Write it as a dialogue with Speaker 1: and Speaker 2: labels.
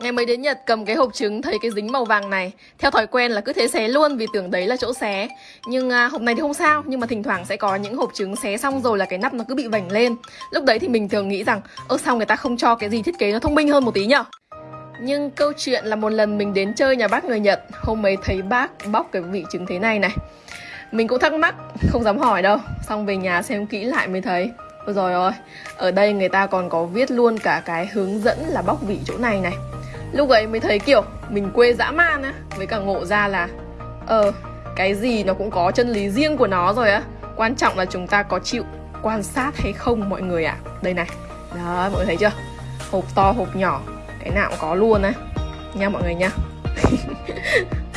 Speaker 1: Ngày mới đến Nhật cầm cái hộp trứng thấy cái dính màu vàng này. Theo thói quen là cứ thế xé luôn vì tưởng đấy là chỗ xé. Nhưng à, hộp này thì không sao Nhưng mà thỉnh thoảng sẽ có những hộp trứng xé xong rồi là cái nắp nó cứ bị vảnh lên. Lúc đấy thì mình thường nghĩ rằng Ơ sao người ta không cho cái gì thiết kế nó thông minh hơn một tí nhở? Nhưng câu chuyện là một lần mình đến chơi nhà bác người Nhật Hôm ấy thấy bác bóc cái vị trứng thế này này. Mình cũng thắc mắc, không dám hỏi đâu. Xong về nhà xem kỹ lại mới thấy. Ôi rồi ơi, ở đây người ta còn có viết luôn cả cái hướng dẫn là bóc vị chỗ này này. Lúc ấy mới thấy kiểu mình quê dã man á Với cả ngộ ra là Ờ, cái gì nó cũng có chân lý riêng của nó rồi á. Quan trọng là chúng ta có chịu quan sát hay không mọi người ạ. À. Đây này, đó mọi người thấy chưa? Hộp to hộp nhỏ. Cái nào cũng có luôn á. Nha mọi người nha.